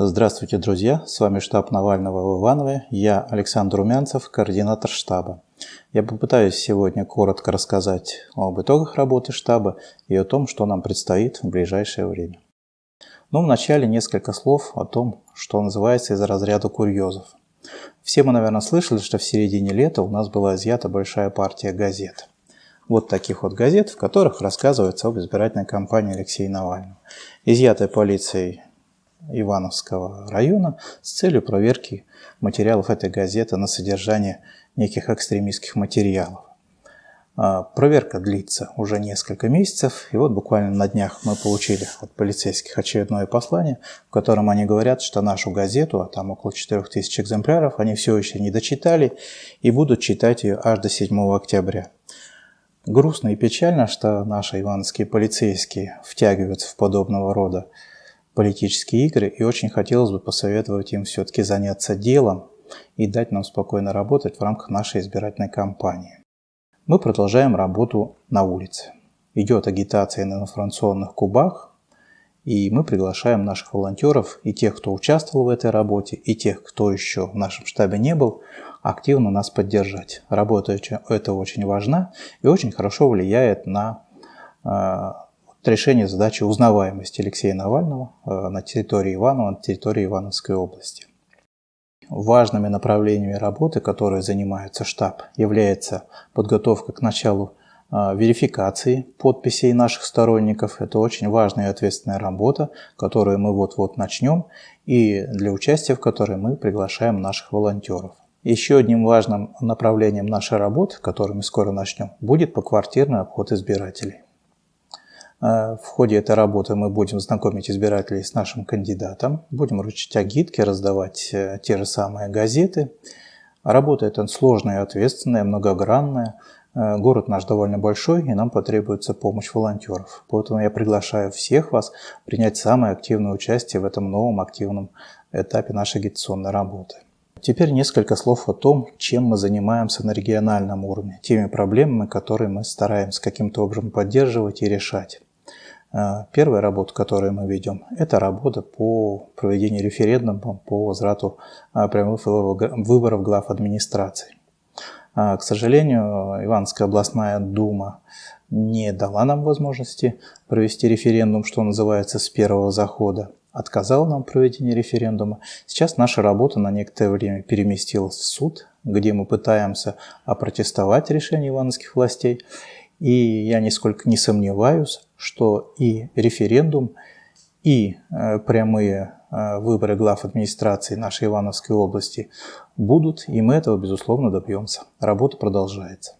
Здравствуйте, друзья! С вами штаб Навального в Иванове. Я Александр Румянцев, координатор штаба. Я попытаюсь сегодня коротко рассказать об итогах работы штаба и о том, что нам предстоит в ближайшее время. Но вначале несколько слов о том, что называется из разряда курьезов. Все мы, наверное, слышали, что в середине лета у нас была изъята большая партия газет. Вот таких вот газет, в которых рассказывается об избирательной кампании Алексея Навального. Изъятая полицией Ивановского района с целью проверки материалов этой газеты на содержание неких экстремистских материалов. А, проверка длится уже несколько месяцев, и вот буквально на днях мы получили от полицейских очередное послание, в котором они говорят, что нашу газету, а там около 4000 экземпляров, они все еще не дочитали и будут читать ее аж до 7 октября. Грустно и печально, что наши ивановские полицейские втягиваются в подобного рода политические игры, и очень хотелось бы посоветовать им все-таки заняться делом и дать нам спокойно работать в рамках нашей избирательной кампании. Мы продолжаем работу на улице. Идет агитация на информационных кубах, и мы приглашаем наших волонтеров и тех, кто участвовал в этой работе, и тех, кто еще в нашем штабе не был, активно нас поддержать. Работа это очень важна и очень хорошо влияет на а, решение задачи узнаваемости Алексея Навального э, на территории Иванова, на территории Ивановской области. Важными направлениями работы, которые занимается штаб, является подготовка к началу э, верификации подписей наших сторонников. Это очень важная и ответственная работа, которую мы вот-вот начнем, и для участия в которой мы приглашаем наших волонтеров. Еще одним важным направлением нашей работы, которую мы скоро начнем, будет поквартирный обход избирателей. Э, в ходе этой работы мы будем знакомить избирателей с нашим кандидатом, будем вручить агитки, раздавать э, те же самые газеты. Работа эта сложная, ответственная, многогранная. Э, город наш довольно большой, и нам потребуется помощь волонтеров. Поэтому я приглашаю всех вас принять самое активное участие в этом новом активном этапе нашей агитационной работы. Теперь несколько слов о том, чем мы занимаемся на региональном уровне, теми проблемами, которые мы стараемся каким-то образом поддерживать и решать. А, первая работа, которую мы ведем, это работа по проведению референдума по возврату а, прямых выборов глав администрации. А, к сожалению, Ивановская областная дума не дала нам возможности провести референдум, что называется, с первого захода. Отказала нам проведение референдума. Сейчас наша работа на некоторое время переместилась в суд, где мы пытаемся опротестовать решение ивановских властей. И я нисколько не сомневаюсь, что и референдум, и э, прямые э, выборы глав администрации нашей Ивановской области будут, и мы этого, безусловно, добьемся. Работа продолжается.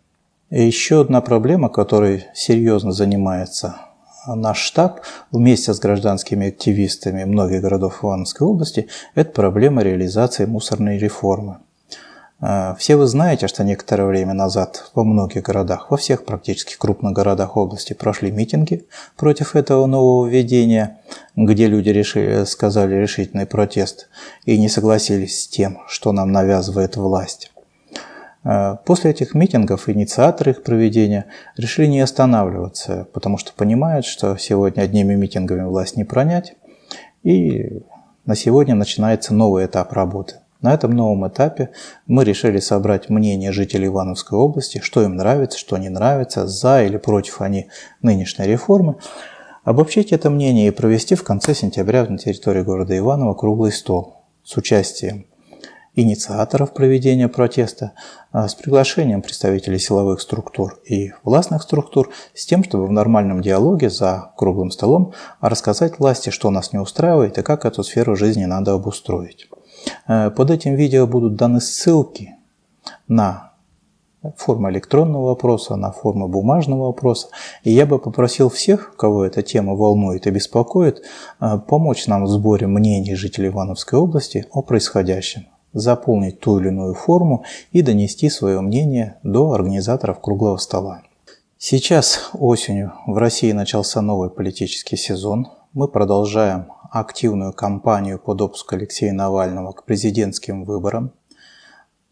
И еще одна проблема, которой серьезно занимается наш штаб вместе с гражданскими активистами многих городов Ивановской области, это проблема реализации мусорной реформы. А, все вы знаете, что некоторое время назад во многих городах, во всех практически крупных городах области прошли митинги против этого нового введения, где люди решили, сказали решительный протест и не согласились с тем, что нам навязывает власть. А, после этих митингов инициаторы их проведения решили не останавливаться, потому что понимают, что сегодня одними митингами власть не пронять, и на сегодня начинается новый этап работы – на этом новом этапе мы решили собрать мнение жителей Ивановской области, что им нравится, что не нравится, за или против они нынешней реформы, обобщить это мнение и провести в конце сентября на территории города Иваново круглый стол с участием инициаторов проведения протеста, а с приглашением представителей силовых структур и властных структур, с тем, чтобы в нормальном диалоге за круглым столом рассказать власти, что нас не устраивает и как эту сферу жизни надо обустроить. Э, под этим видео будут даны ссылки на форму электронного вопроса, на форму бумажного вопроса. И я бы попросил всех, кого эта тема волнует и беспокоит, э, помочь нам в сборе мнений жителей Ивановской области о происходящем, заполнить ту или иную форму и донести свое мнение до организаторов круглого стола. Сейчас осенью в России начался новый политический сезон. Мы продолжаем активную кампанию по допуску Алексея Навального к президентским выборам.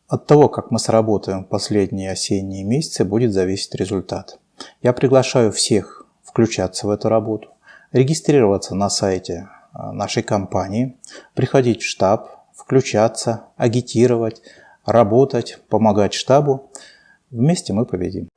От того, как мы сработаем в последние осенние месяцы, будет зависеть результат. Я приглашаю всех включаться в эту работу, регистрироваться на сайте нашей компании, приходить в штаб, включаться, агитировать, работать, помогать штабу. Вместе мы победим.